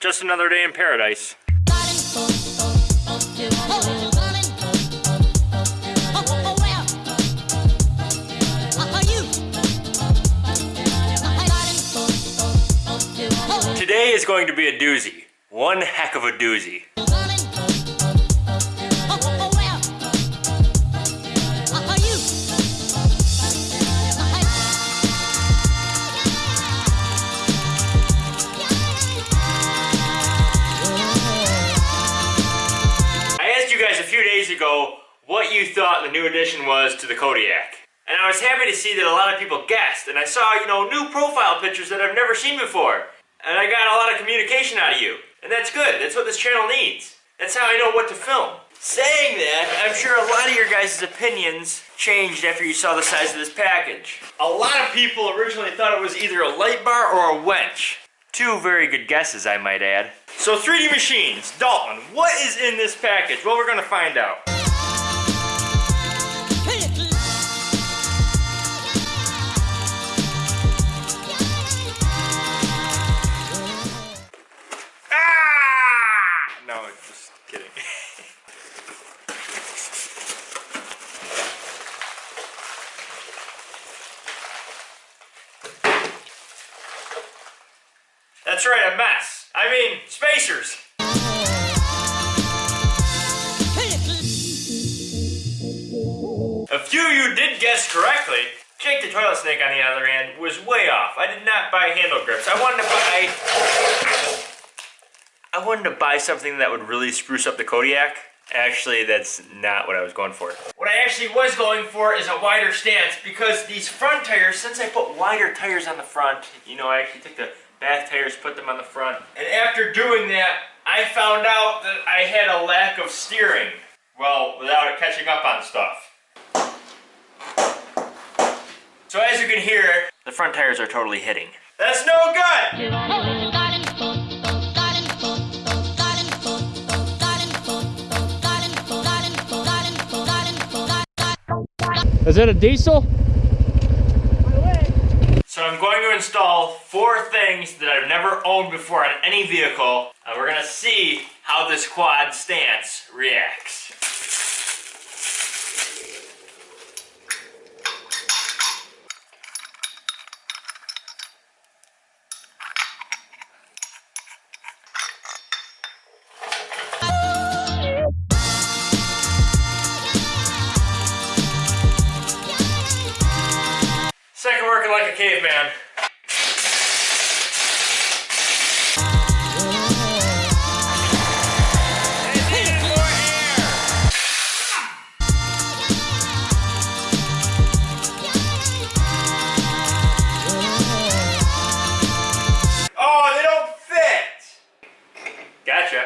Just another day in paradise. Today is going to be a doozy. One heck of a doozy. Guys a few days ago what you thought the new addition was to the Kodiak. And I was happy to see that a lot of people guessed, and I saw, you know, new profile pictures that I've never seen before. And I got a lot of communication out of you. And that's good, that's what this channel needs. That's how I know what to film. Saying that, I'm sure a lot of your guys' opinions changed after you saw the size of this package. A lot of people originally thought it was either a light bar or a winch. Two very good guesses, I might add. So 3D Machines, Dalton, what is in this package? Well, we're gonna find out. That's right, a mess. I mean, spacers. A few you did guess correctly. Jake the Toilet Snake, on the other hand, was way off. I did not buy handle grips. I wanted to buy... I wanted to buy something that would really spruce up the Kodiak. Actually, that's not what I was going for. What I actually was going for is a wider stance because these front tires, since I put wider tires on the front, you know, I actually took the back tires, put them on the front. And after doing that, I found out that I had a lack of steering. Well, without it catching up on stuff. So as you can hear, the front tires are totally hitting. That's no good! Is that a diesel? So I'm going to install four things that I've never owned before on any vehicle, and we're gonna see how this quad stance reacts. Caveman. Oh, they don't fit! Gotcha.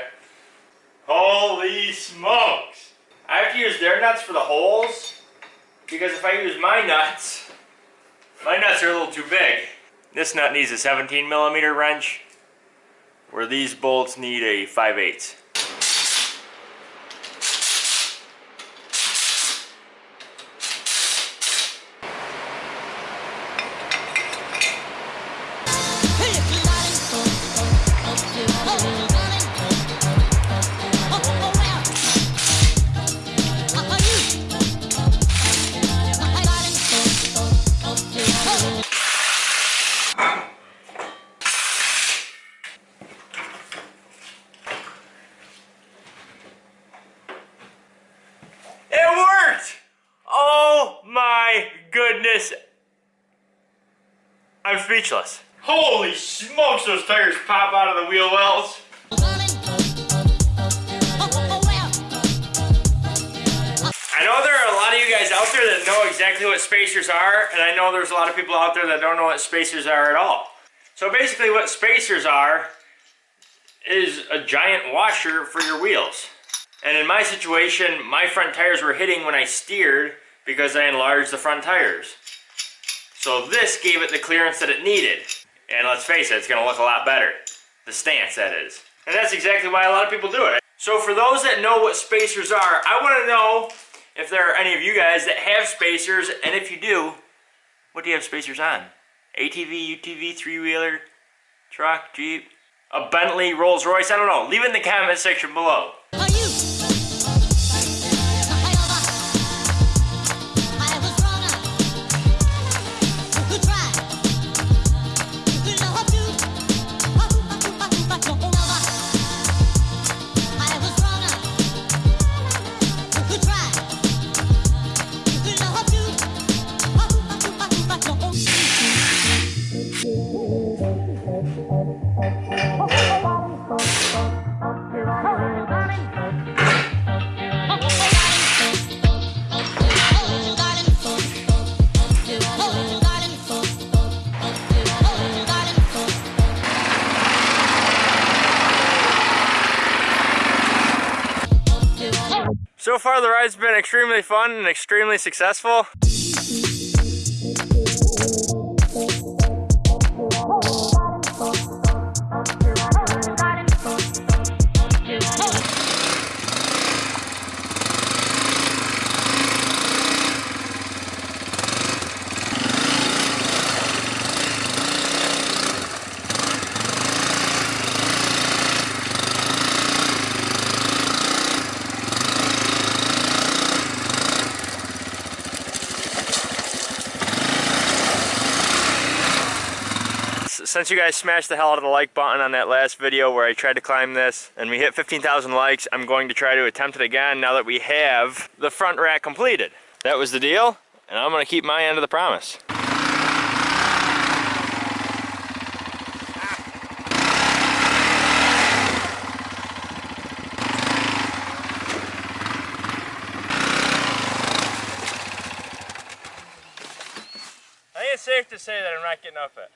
Holy smokes! I have to use their nuts for the holes because if I use my nuts, my nuts are a little too big. This nut needs a 17 millimeter wrench, where these bolts need a 5 8 speechless. Holy smokes, those tires pop out of the wheel wells. I know there are a lot of you guys out there that know exactly what spacers are, and I know there's a lot of people out there that don't know what spacers are at all. So basically what spacers are is a giant washer for your wheels. And in my situation, my front tires were hitting when I steered because I enlarged the front tires. So this gave it the clearance that it needed. And let's face it, it's gonna look a lot better. The stance, that is. And that's exactly why a lot of people do it. So for those that know what spacers are, I wanna know if there are any of you guys that have spacers, and if you do, what do you have spacers on? ATV, UTV, three-wheeler, truck, Jeep? a Bentley, Rolls Royce, I don't know. Leave it in the comment section below. So far the ride's been extremely fun and extremely successful. Since you guys smashed the hell out of the like button on that last video where I tried to climb this and we hit 15,000 likes, I'm going to try to attempt it again now that we have the front rack completed. That was the deal, and I'm gonna keep my end of the promise. I think it's safe to say that I'm not getting up it.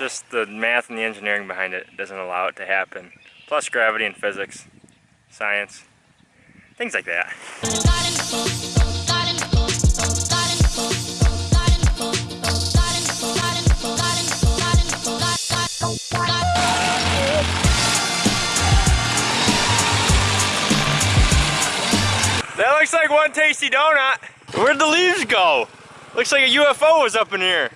Just the math and the engineering behind it doesn't allow it to happen. Plus gravity and physics, science, things like that. That looks like one tasty donut. Where'd the leaves go? Looks like a UFO was up in here.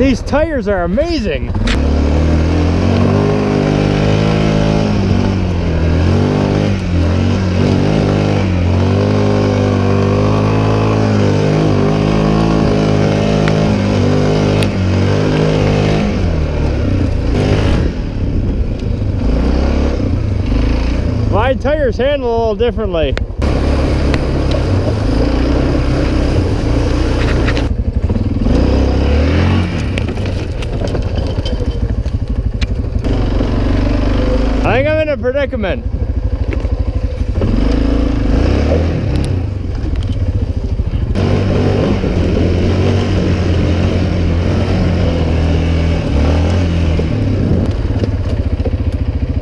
These tires are amazing. My tires handle a little differently. A predicament.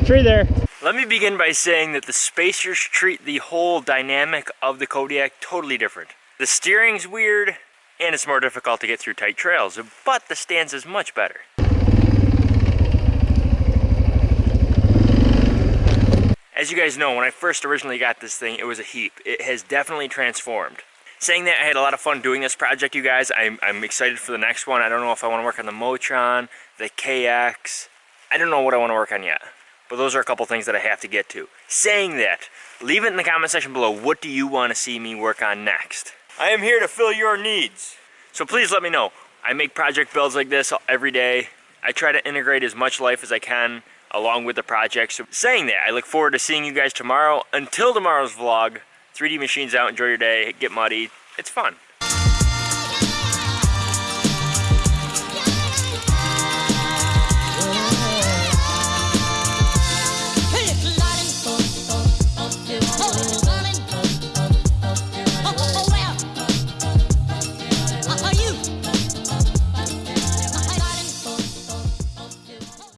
Tree there. Let me begin by saying that the spacers treat the whole dynamic of the Kodiak totally different. The steering's weird, and it's more difficult to get through tight trails, but the stance is much better. As you guys know, when I first originally got this thing, it was a heap. It has definitely transformed. Saying that, I had a lot of fun doing this project, you guys. I'm, I'm excited for the next one. I don't know if I want to work on the Motron, the KX. I don't know what I want to work on yet. But those are a couple things that I have to get to. Saying that, leave it in the comment section below. What do you want to see me work on next? I am here to fill your needs. So please let me know. I make project builds like this every day. I try to integrate as much life as I can along with the project. So saying that, I look forward to seeing you guys tomorrow. Until tomorrow's vlog, 3D Machines out, enjoy your day, get muddy. It's fun.